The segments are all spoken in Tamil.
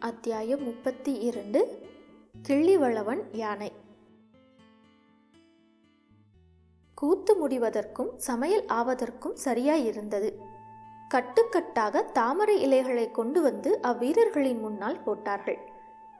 அத்தியாயம் முப்பத்தி இரண்டு கிள்ளிவளவன் யானை. கூத்து முடிவதற்கும் சமையல் ஆவதற்கும் சரியாயிருந்தது. கட்டுக்கட்டாக தாமரை இலைகளை கொண்டு வந்து அவ்வீரர்களின் முன்னால் போட்டார்கள்.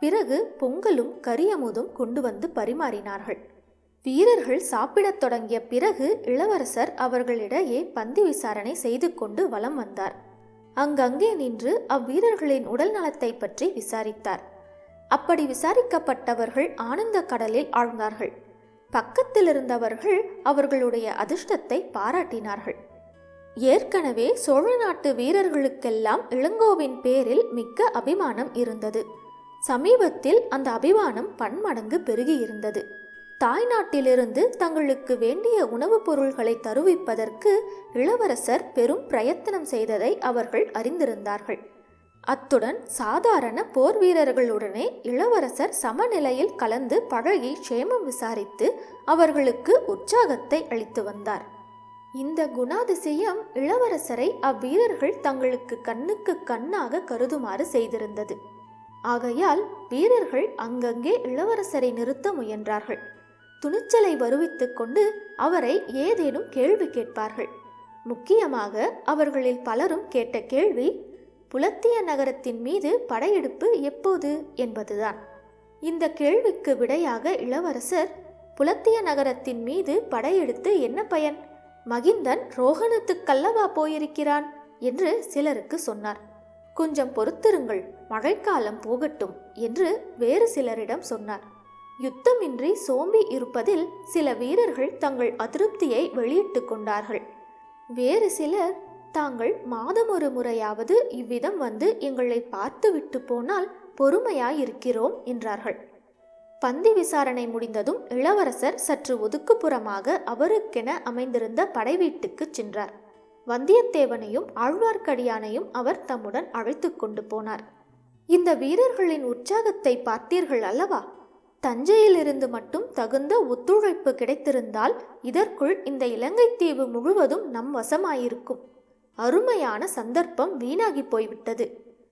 பிறகு பொங்கலும் கரியமுதும் கொண்டு வந்து பரிமாறினார்கள். வீரர்கள் சாப்பிடத் தொடங்கிய பிறகு இளவரசர் அவர்களிடையே பந்தி விசாரணை செய்து கொண்டு வலம் வந்தார். அங்கங்கே நின்று அவ்வீரர்களின் உடல் நலத்தை பற்றி விசாரித்தார். அப்படி விசாரிக்கப்பட்டவர்கள் ஆனந்த கடலில் ஆழ்ந்தார்கள். பக்கத்தில் இருந்தவர்கள் அவர்களுடைய அதிர்ஷ்டத்தை பாராட்டினார்கள். ஏற்கனவே சோழ நாட்டு வீரர்களுக்கெல்லாம் இளங்கோவின் பேரில் மிக்க அபிமானம் இருந்தது. சமீபத்தில் அந்த அபிமானம் பன்மடங்கு பெருகியிருந்தது. தாய்நாட்டிலிருந்து தங்களுக்கு வேண்டிய உணவுப் பொருள்களை தருவிப்பதற்கு இளவரசர் பெரும் பிரயத்தனம் செய்ததை அவர்கள் அறிந்திருந்தார்கள். அத்துடன் சாதாரண போர் வீரர்களுடனே இளவரசர் சமநிலையில் கலந்து பழகி க்ஷேமம் விசாரித்து அவர்களுக்கு உற்சாகத்தை அளித்து வந்தார். இந்த குணாதிசயம் இளவரசரை அவ்வீரர்கள் தங்களுக்கு கண்ணுக்கு கண்ணாக கருதுமாறு செய்திருந்தது. ஆகையால் வீரர்கள் அங்கங்கே இளவரசரை நிறுத்த முயன்றார்கள். துணிச்சலை வருவித்து கொண்டு அவரை ஏதேனும் கேள்வி கேட்பார்கள். முக்கியமாக அவர்களில் பலரும் கேட்ட கேள்வி புலத்திய நகரத்தின் மீது படையெடுப்பு எப்போது? என்பதுதான். இந்த கேள்விக்கு விடையாக இளவரசர் புலத்திய நகரத்தின் மீது படையெடுத்து என்ன பயன்? மகிந்தன் ரோகணத்துக்கல்லவா போயிருக்கிறான் என்று சிலருக்கு சொன்னார். கொஞ்சம் பொறுத்திருங்கள் மழைக்காலம் போகட்டும் என்று வேறு சிலரிடம் சொன்னார். யுத்தமின்றி சோம்பி இருப்பதில் சில வீரர்கள் தங்கள் அதிருப்தியை வெளியிட்டு கொண்டார்கள். வேறு சிலர் தாங்கள் மாதம் ஒரு முறையாவது இவ்விதம் வந்து எங்களை பார்த்துவிட்டு போனால் பொறுமையாயிருக்கிறோம் என்றார்கள். பந்தி விசாரணை முடிந்ததும் இளவரசர் சற்று ஒதுக்குப்புறமாக அவருக்கென அமைந்திருந்த படை வீட்டுக்கு சென்றார். வந்தியத்தேவனையும் ஆழ்வார்க்கடியானையும் அவர் தம்முடன் அழைத்து கொண்டு போனார். இந்த வீரர்களின் உற்சாகத்தை பார்த்தீர்கள் அல்லவா? தஞ்சையிலிருந்து மட்டும் தகுந்த ஒத்துழைப்பு கிடைத்திருந்தால் இதற்குள் இந்த இலங்கை தீவு முழுவதும் நம் வசமாயிருக்கும். அருமையான சந்தர்ப்பம் வீணாகி போய்விட்டது.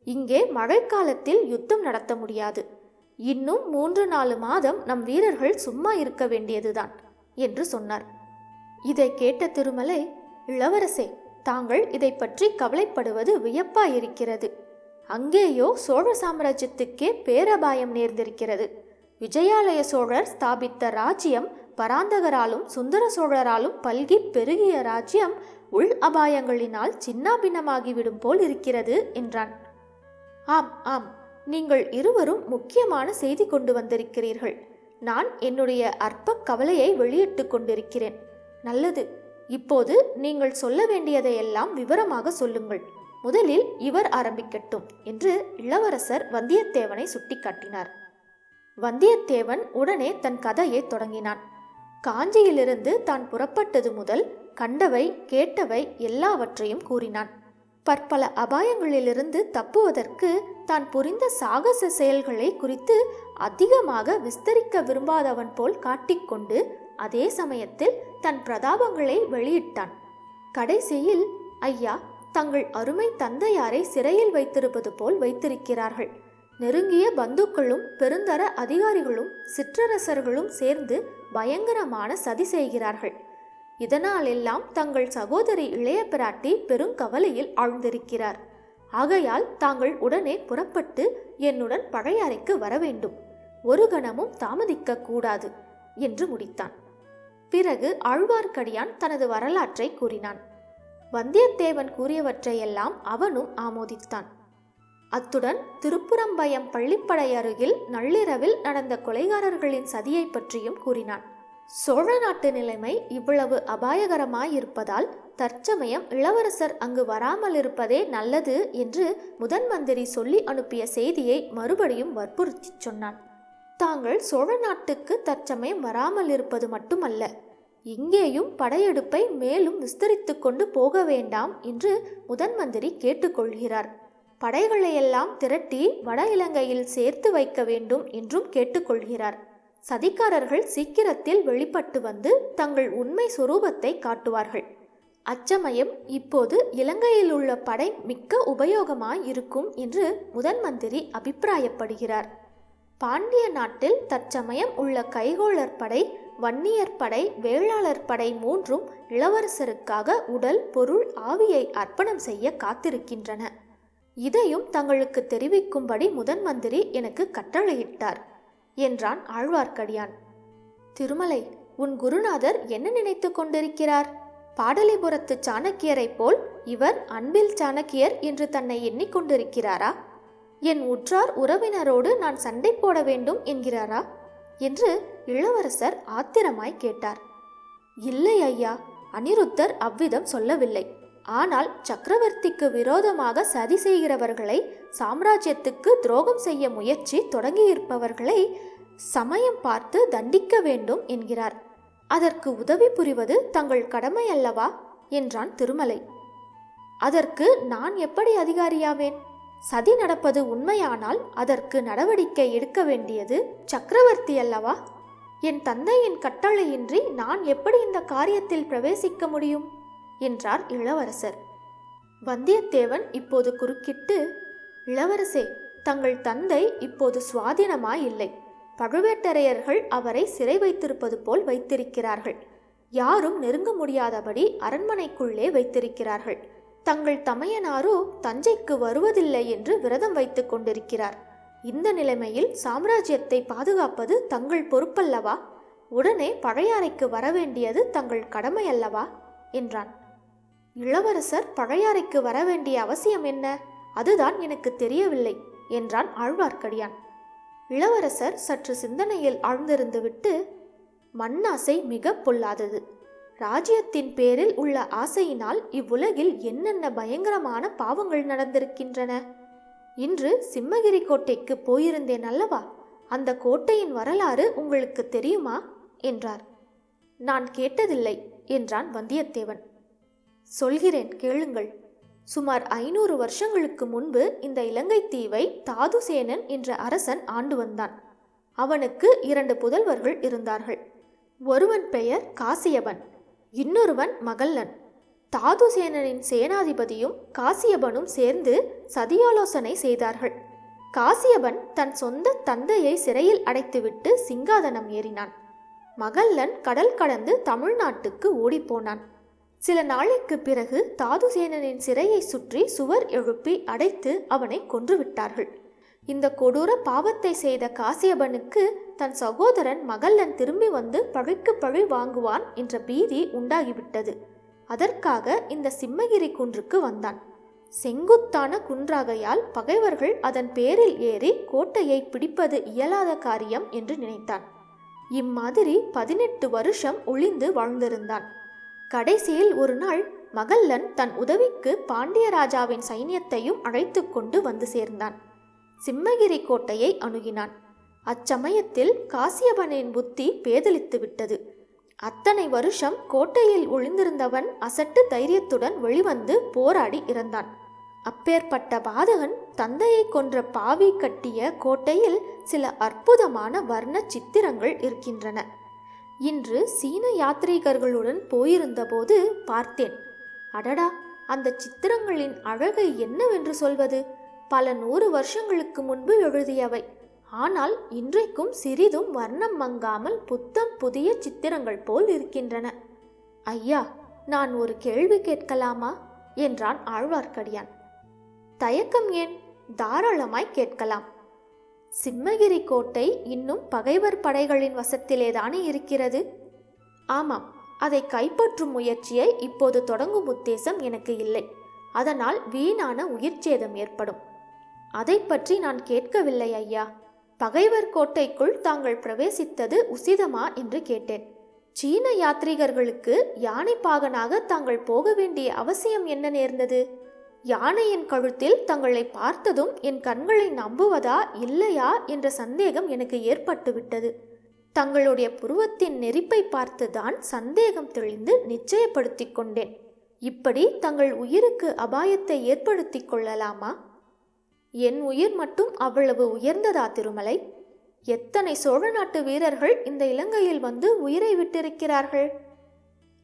இங்கே மழைக்காலத்தில் யுத்தம் நடத்த முடியாது. இன்னும் மூன்று நாலு மாதம் நம் வீரர்கள் சும்மா இருக்க வேண்டியதுதான் என்று சொன்னார். இதை கேட்ட திருமலை இளவரசே தாங்கள் இதை பற்றி கவலைப்படுவது வியப்பாயிருக்கிறது. அங்கேயோ சோழ சாம்ராஜ்யத்துக்கே பேரபாயம் நேர்ந்திருக்கிறது. விஜயாலய சோழர் ஸ்தாபித்த ராஜ்யம் பராந்தகராலும் சுந்தர சோழராலும் பல்கி பெருகிய ராஜ்யம் உள் அபாயங்களினால் சின்னாபின்னமாகிவிடும் போல் இருக்கிறது என்றான். ஆம் ஆம் நீங்கள் இருவரும் முக்கியமான செய்தி கொண்டு வந்திருக்கிறீர்கள். நான் என்னுடைய அற்ப கவலையை வெளியிட்டு கொண்டிருக்கிறேன். நல்லது இப்போது நீங்கள் சொல்ல வேண்டியதையெல்லாம் விவரமாக சொல்லுங்கள். முதலில் இவர் ஆரம்பிக்கட்டும் என்று இளவரசர் வந்தியத்தேவனை சுட்டிக்காட்டினார். வந்தியத்தேவன் உடனே தன் கதையை தொடங்கினான். காஞ்சியிலிருந்து தான் புறப்பட்டது முதல் கண்டவை கேட்டவை எல்லாவற்றையும் கூறினான். பற்பல அபாயங்களிலிருந்து தப்புவதற்கு தான் புரிந்த சாகச செயல்களை குறித்து அதிகமாக விஸ்தரிக்க விரும்பாதவன் போல் காட்டிக்கொண்டு அதே சமயத்தில் தன் பிரதாபங்களை வெளியிட்டான். கடைசியில் ஐயா தங்கள் அருமை தந்தையாரை சிறையில் வைத்திருப்பது போல் வைத்திருக்கிறார்கள். நெருங்கிய பந்துக்களும் பெருந்தர அதிகாரிகளும் சிற்றரசர்களும் சேர்ந்து பயங்கரமான சதி செய்கிறார்கள். இதனாலெல்லாம் தங்கள் சகோதரி இளைய பிராட்டி பெருங்கவலையில் ஆழ்ந்திருக்கிறார். ஆகையால் தாங்கள் உடனே புறப்பட்டு என்னுடன் பழைய அறைக்கு வர வேண்டும். ஒரு கணமும் தாமதிக்க கூடாது என்று முடித்தான். பிறகு ஆழ்வார்க்கடியான் தனது வரலாற்றை கூறினான். வந்தியத்தேவன் கூறியவற்றையெல்லாம் அவனும் ஆமோதித்தான். அத்துடன் திருப்புறம்பயம் பள்ளிப்படை அருகில் நள்ளிரவில் நடந்த கொலைகாரர்களின் சதியை பற்றியும் கூறினான். சோழ நாட்டு நிலைமை இவ்வளவு அபாயகரமாயிருப்பதால் தற்சமயம் இளவரசர் அங்கு வராமல் இருப்பதே நல்லது என்று முதன் மந்திரி சொல்லி அனுப்பிய செய்தியை மறுபடியும் வற்புறுத்தி சொன்னான். தாங்கள் சோழ நாட்டுக்கு தற்சமயம் வராமல் இருப்பது மட்டுமல்ல இங்கேயும் படையெடுப்பை மேலும் விஸ்தரித்து கொண்டு போக வேண்டாம் என்று முதன் மந்திரி கேட்டுக்கொள்கிறார் படைகளையெல்லாம் திரட்டி வட இலங்கையில் சேர்த்து வைக்க வேண்டும் என்றும் கேட்டுக்கொள்கிறார். சதிக்காரர்கள் சீக்கிரத்தில் வெளிப்பட்டு வந்து தங்கள் உண்மை சுரூபத்தை காட்டுவார்கள். அச்சமயம் இப்போது இலங்கையில் உள்ள படை மிக்க உபயோகமாய் இருக்கும் என்று முதன் மந்திரி அபிப்பிராயப்படுகிறார். பாண்டிய நாட்டில் தற்சமயம் உள்ள கைகோளர் படை வன்னியர் படை வேளாளர் படை மூன்றும் இளவரசருக்காக உடல் பொருள் ஆவியை அர்ப்பணம் செய்ய காத்திருக்கின்றன. இதையும் தங்களுக்கு தெரிவிக்கும்படி முதன் மந்திரி எனக்கு கட்டளையிட்டார் என்றான் ஆழ்வார்க்கடியான். திருமலை உன் குருநாதர் என்ன நினைத்து கொண்டிருக்கிறார்? பாடலிபுரத்து சாணக்கியரைப் போல் இவர் அன்பில் சாணக்கியர் என்று தன்னை எண்ணிக்கொண்டிருக்கிறாரா என் உற்றார் உறவினரோடு நான் சண்டை போட வேண்டும் என்கிறாரா? என்று இளவரசர் ஆத்திரமாய் கேட்டார். இல்லை ஐயா அனிருத்தர் அவ்விதம் சொல்லவில்லை. ஆனால் சக்கரவர்த்திக்கு விரோதமாக சதி செய்கிறவர்களை சாம்ராஜ்யத்துக்கு துரோகம் செய்ய முயற்சி தொடங்கியிருப்பவர்களை சமயம் பார்த்து தண்டிக்க வேண்டும் என்கிறார். அதற்கு உதவி புரிவது தங்கள் கடமை அல்லவா என்றான் திருமலை. அதற்கு நான் எப்படி அதிகாரியாவேன்? சதி நடப்பது உண்மையானால் அதற்கு நடவடிக்கை எடுக்க வேண்டியது சக்கரவர்த்தி அல்லவா? என் தந்தையின் கட்டளையின்றி நான் எப்படி இந்த காரியத்தில் பிரவேசிக்க முடியும்? என்றார் இளவரசர். வந்தியத்தேவன் இப்போது குறுக்கிட்டு இளவரசே தங்கள் தந்தை இப்போது சுவாதீனமாய் இல்லை பழுவேட்டரையர்கள் அவரை சிறை வைத்திருப்பது போல் வைத்திருக்கிறார்கள். யாரும் நெருங்க முடியாதபடி அரண்மனைக்குள்ளே வைத்திருக்கிறார்கள். தங்கள் தமையனாரோ தஞ்சைக்கு வருவதில்லை என்று விரதம் வைத்துக் கொண்டிருக்கிறார். இந்த நிலைமையில் சாம்ராஜ்யத்தை பாதுகாப்பது தங்கள் பொறுப்பல்லவா? உடனே பழையாறைக்கு வரவேண்டியது தங்கள் கடமையல்லவா? என்றான். இளவரசர் பழையாறைக்கு வர வேண்டிய அவசியம் என்ன? அதுதான் எனக்கு தெரியவில்லை என்றான் ஆழ்வார்க்கடியான். இளவரசர் சற்று சிந்தனையில் ஆழ்ந்திருந்துவிட்டு மண்ணாசை மிக பொல்லாதது. ராஜ்யத்தின் பேரில் உள்ள ஆசையினால் இவ்வுலகில் என்னென்ன பயங்கரமான பாவங்கள் நடந்திருக்கின்றன? இன்று சிம்மகிரி கோட்டைக்கு போயிருந்தேன் அல்லவா? அந்த கோட்டையின் வரலாறு உங்களுக்கு தெரியுமா? என்றார். நான் கேட்டதில்லை என்றான் வந்தியத்தேவன். சொல்கிறேன் கேளுங்கள். சுமார் ஐநூறு வருஷங்களுக்கு முன்பு இந்த இலங்கை தீவை தாதுசேனன் என்ற அரசன் ஆண்டு வந்தான். அவனுக்கு இரண்டு புதல்வர்கள் இருந்தார்கள். ஒருவன் பெயர் காசியபன் இன்னொருவன் மகல்லன். தாதுசேனனின் சேனாதிபதியும் காசியபனும் சேர்ந்து சதியாலோசனை செய்தார்கள். காசியபன் தன் சொந்த தந்தையை சிறையில் அடைத்துவிட்டு சிங்காதனம் ஏறினான். மகல்லன் கடல் கடந்து தமிழ்நாட்டுக்கு ஓடிப்போனான். சில நாளைக்கு பிறகு தாதுசேனனின் சிறையை சுற்றி சுவர் எழுப்பி அடைத்து அவனை கொன்றுவிட்டார்கள். இந்த கொடூர பாவத்தை செய்த காசியபனுக்கு தன் சகோதரன் மகல்லன் திரும்பி வந்து பழிக்கு பழி வாங்குவான் என்ற பீதி உண்டாகிவிட்டது. அதற்காக இந்த சிம்மகிரி குன்றுக்கு வந்தான். செங்குத்தான குன்றாகையால் பகைவர்கள் அதன் பேரில் ஏறி கோட்டையை பிடிப்பது இயலாத காரியம் என்று நினைத்தான். இம்மாதிரி பதினெட்டு வருஷம் ஒளிந்து வாழ்ந்திருந்தான். கடைசியில் ஒரு நாள் மகல்லன் தன் உதவிக்கு பாண்டியராஜாவின் சைன்யத்தையும் அழைத்து கொண்டு வந்து சேர்ந்தான். சிம்மகிரி கோட்டையை அணுகினான். அச்சமயத்தில் காசியபனின் புத்தி பேதலித்து விட்டது. அத்தனை வருஷம் கோட்டையில் ஒளிந்திருந்தவன் அசட்டு தைரியத்துடன் வெளிவந்து போராடி இறந்தான். அப்பேற்பட்ட பாதகன் தந்தையை கொன்ற பாவி கட்டிய கோட்டையில் சில அற்புதமான வர்ண சித்திரங்கள் இருக்கின்றன. இன்று சீன யாத்ரீகர்களுடன் போயிருந்தபோது பார்த்தேன். அடடா அந்த சித்திரங்களின் அழகை என்னவென்று சொல்வது? பல நூறு வருஷங்களுக்கு முன்பு எழுதியவை. ஆனால் இன்றைக்கும் சிறிதும் வர்ணம் மங்காமல் புத்தம் புதிய சித்திரங்கள் போல் இருக்கின்றன. ஐயா நான் ஒரு கேள்வி கேட்கலாமா? என்றான் ஆழ்வார்க்கடியான். தயக்கம் ஏன்? தாராளமாய் கேட்கலாம். சிம்மகிரி கோட்டை இன்னும் பகைவர் படைகளின் வசத்திலேதானே இருக்கிறது? ஆமாம் அதை கைப்பற்றும் முயற்சியை இப்போது தொடங்கும் உத்தேசம் எனக்கு இல்லை. அதனால் வீணான உயிர் சேதம் ஏற்படும். அதை பற்றி நான் கேட்கவில்லை ஐயா. பகைவர் கோட்டைக்குள் தாங்கள் பிரவேசித்தது உசிதமா என்று கேட்டேன். சீன யாத்ரீகர்களுக்கு யானை பாகனாக தாங்கள் போக வேண்டிய அவசியம் என்ன நேர்ந்தது? யானையின் கழுத்தில் தங்களை பார்த்ததும் என் கண்களை நம்புவதா இல்லையா என்ற சந்தேகம் எனக்கு ஏற்பட்டுவிட்டது. தங்களுடைய புருவத்தின் நெறிப்பை பார்த்துதான் சந்தேகம் தெளிந்து நிச்சயப்படுத்திக் கொண்டேன். இப்படி தங்கள் உயிருக்கு அபாயத்தை ஏற்படுத்திக் கொள்ளலாமா? என் உயிர் மட்டும் அவ்வளவு உயர்ந்ததா திருமலை? எத்தனை சோழ நாட்டு வீரர்கள் இந்த இலங்கையில் வந்து உயிரை விட்டிருக்கிறார்கள்?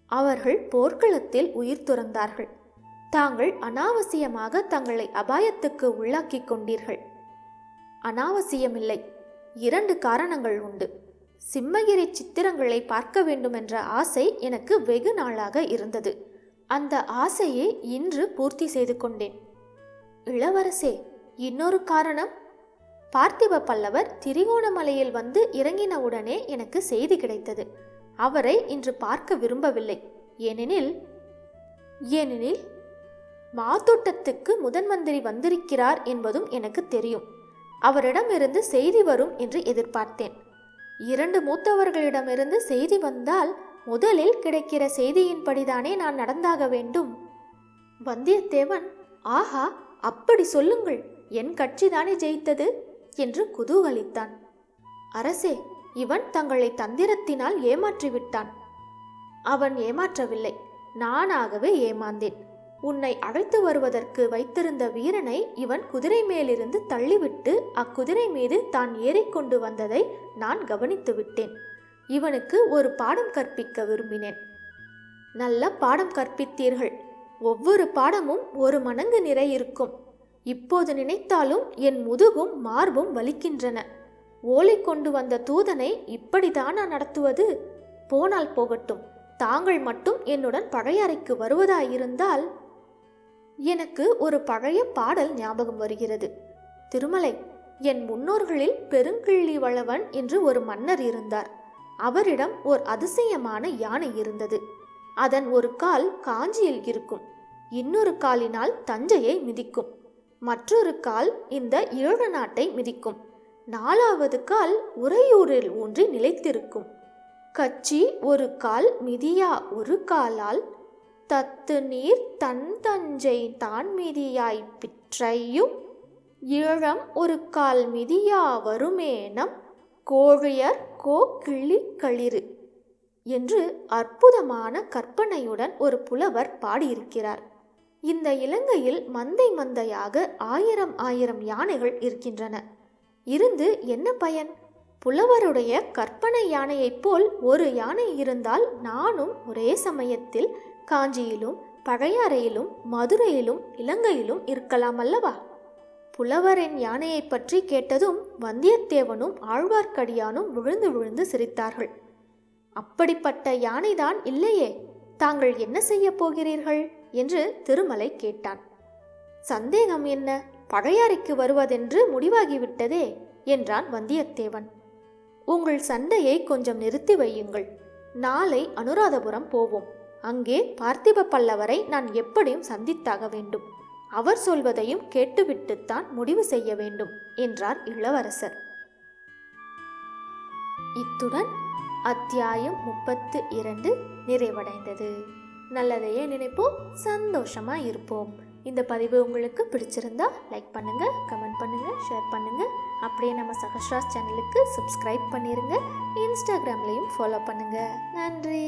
அவர்கள் போர்க்களத்தில் உயிர் துறந்தார்கள். தாங்கள் அனாவசியமாக தங்களை அபாயத்துக்கு உள்ளாக்கிக் கொண்டீர்கள். அனாவசியமில்லை. இரண்டு காரணங்கள் உண்டு. சிம்மகிரி சித்திரங்களை பார்க்க வேண்டுமென்ற ஆசை எனக்கு வெகு நாளாக இருந்தது. அந்த ஆசையை இன்று பூர்த்தி செய்து கொண்டேன். இளவரசே இன்னொரு காரணம்? பார்த்திப பல்லவர் திரிகோணமலையில் வந்து இறங்கினவுடனே எனக்கு செய்தி கிடைத்தது. அவரை இன்று பார்க்க விரும்பவில்லை. ஏனெனில் ஏனெனில் மாத்தோட்டத்துக்கு முதன் மந்திரி வந்திருக்கிறார் என்பதும் எனக்கு தெரியும். அவரிடமிருந்து செய்தி வரும் என்று எதிர்பார்த்தேன். இரண்டு மூத்தவர்களிடமிருந்து செய்தி வந்தால் முதலில் கிடைக்கிற செய்தியின்படிதானே நான் நடந்தாக வேண்டும். வந்தியத்தேவன் ஆஹா அப்படி சொல்லுங்கள் என் கட்சிதானே ஜெயித்தது? என்று குதூகலித்தான். அரசே இவன் தங்களை தந்திரத்தினால் ஏமாற்றிவிட்டான். அவன் ஏமாற்றவில்லை நானாகவே ஏமாந்தேன். உன்னை அழைத்து வருவதற்கு வைத்திருந்த வீரனை இவன் குதிரை மேலிருந்து தள்ளிவிட்டு அக்குதிரை மீது தான் ஏறிக்கொண்டு வந்ததை நான் கவனித்து விட்டேன். இவனுக்கு ஒரு பாடம் கற்பிக்க விரும்பினேன். நல்ல பாடம் கற்பித்தீர்கள். ஒவ்வொரு பாடமும் ஒரு மணங்கு நிறை இருக்கும். இப்போது நினைத்தாலும் என் முதுகும் மார்பும் வலிக்கின்றன. ஓலை கொண்டு வந்த தூதனை இப்படிதானா நடத்துவது? போனால் போகட்டும். தாங்கள் மட்டும் என்னுடன் பழையாறைக்கு வருவதாயிருந்தால் எனக்கு ஒரு பழைய பாடல் ஞாபகம் வருகிறது. திருமலை என் முன்னோர்களில் பெருங்கிள்ளி வளவன் என்று ஒரு மன்னர் இருந்தார். அவரிடம் ஓர் அதிசயமான யானை இருந்தது. அதன் ஒரு கால் காஞ்சியில் இருக்கும். இன்னொரு காலினால் தஞ்சையை மிதிக்கும். மற்றொரு கால் இந்த ஈழ நாட்டை மிதிக்கும். நாலாவது கால் உறையூரில் ஊன்றி நிலைத்திருக்கும். கச்சி ஒரு கால் மிதியா ஒரு காலால் தத்து நீர் தன் தஞ்சை தான் மிதியாய் பிற்றையும் ஈழம் ஒரு கால் மிதியா வருமேனம் கோழியர் கோ கிளி களிறு என்று அற்புதமான கற்பனையுடன் ஒரு புலவர் பாடியிருக்கிறார். இந்த இலங்கையில் மந்தை மந்தையாக ஆயிரம் ஆயிரம் யானைகள் இருக்கின்றன. இருந்து என்ன பயன்? புலவருடைய கற்பனை யானையைப் போல் ஒரு யானை இருந்தால் நானும் ஒரே சமயத்தில் காஞ்சியிலும் பழையாறையிலும் மதுரையிலும் இலங்கையிலும் இருக்கலாம் அல்லவா? புலவரின் யானையைப் பற்றி கேட்டதும் வந்தியத்தேவனும் ஆழ்வார்க்கடியானும் விழுந்து விழுந்து சிரித்தார்கள். அப்படிப்பட்ட யானைதான் இல்லையே தாங்கள் என்ன செய்யப் போகிறீர்கள்? என்று திருமலை கேட்டான். சந்தேகம் என்ன பழையாறைக்கு வருவதென்று முடிவாகிவிட்டதே என்றான் வந்தியத்தேவன். உங்கள் சண்டையை கொஞ்சம் நிறுத்தி வையுங்கள் நாளை அனுராதபுரம் போவோம். அங்கே பார்த்திப பல்லவரை நான் எப்படியும் சந்தித்தாக வேண்டும். அவர் சொல்வதையும் கேட்டுவிட்டுத்தான் முடிவு செய்ய வேண்டும் என்றார் இளவரசர். இத்துடன் அத்தியாயம் முப்பத்து இரண்டு நிறைவடைந்தது. நல்லதையே நினைப்போம் சந்தோஷமா இருப்போம். இந்த பதிவு உங்களுக்கு பிடிச்சிருந்தா லைக் பண்ணுங்க கமெண்ட் பண்ணுங்க ஷேர் பண்ணுங்க. அப்படியே நம்ம சகஸ்ராஸ் சேனலுக்கு சப்ஸ்கிரைப் பண்ணிருங்க. இன்ஸ்டாகிராம்லையும் ஃபாலோ பண்ணுங்க. நன்றி.